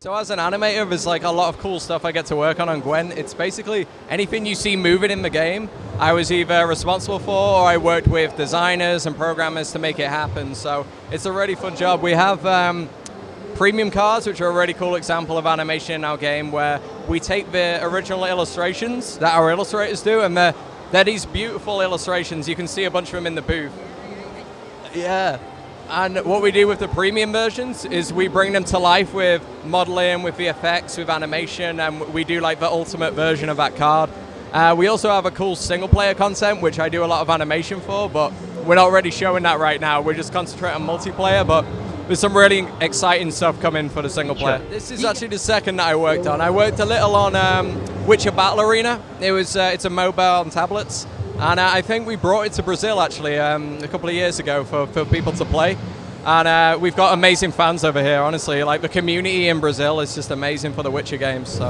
So as an animator, there's like a lot of cool stuff I get to work on on Gwent. It's basically anything you see moving in the game, I was either responsible for or I worked with designers and programmers to make it happen. So it's a really fun job. We have um, premium cards, which are a really cool example of animation in our game, where we take the original illustrations that our illustrators do, and they're, they're these beautiful illustrations. You can see a bunch of them in the booth. Yeah. And what we do with the premium versions is we bring them to life with modeling, with VFX, with animation, and we do like the ultimate version of that card. Uh, we also have a cool single player content, which I do a lot of animation for, but we're not really showing that right now. We're just concentrating on multiplayer, but there's some really exciting stuff coming for the single player. Sure. This is actually the second that I worked on. I worked a little on um, Witcher Battle Arena. It was uh, it's a mobile on tablets, and uh, I think we brought it to Brazil actually um, a couple of years ago for, for people to play. And uh, we've got amazing fans over here, honestly. Like the community in Brazil is just amazing for the Witcher games. So.